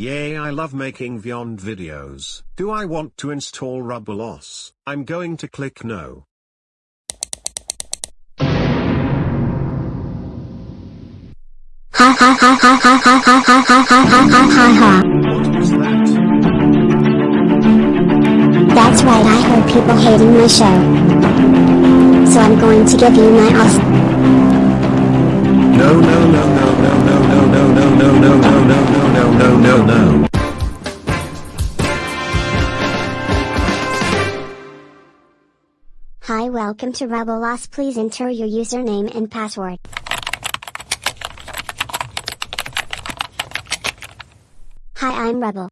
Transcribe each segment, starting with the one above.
I love making Vyond videos. Do I want to install Rubbleos? I'm going to click no. Ha ha ha ha ha ha ha ha ha ha ha ha ha ha. What was that? That's right, I heard people hating my show. So I'm going to give you my off. No no no no no no Hi, welcome to Rebellos. Please enter your username and password. Hi, I'm Rebel.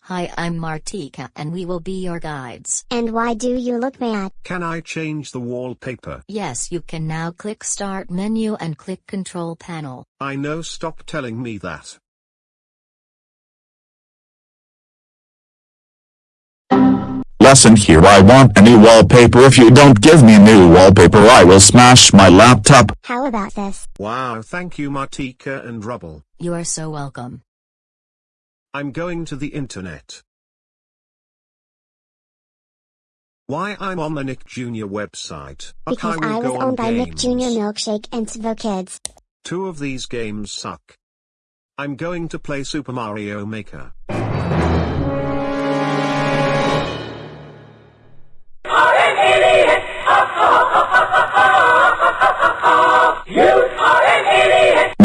Hi, I'm Martika and we will be your guides. And why do you look mad? Can I change the wallpaper? Yes, you can now click Start menu and click Control Panel. I know stop telling me that. Lesson here I want a new wallpaper if you don't give me new wallpaper I will smash my laptop. How about this? Wow thank you Martika and Rubble. You are so welcome. I'm going to the internet. Why I'm on the Nick Jr. website. Because will I was owned by Nick. Jr. Milkshake and Svo Kids. Two of these games suck. I'm going to play Super Mario Maker.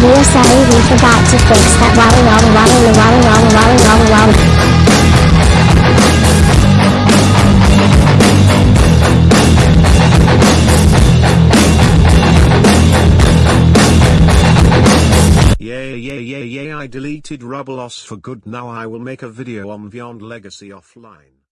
We're sorry we forgot to fix that walla walla walla walla walla walla walla walla. Yeah yeah yeah yeah I deleted Rubbleos for good now I will make a video on Vyond Legacy offline.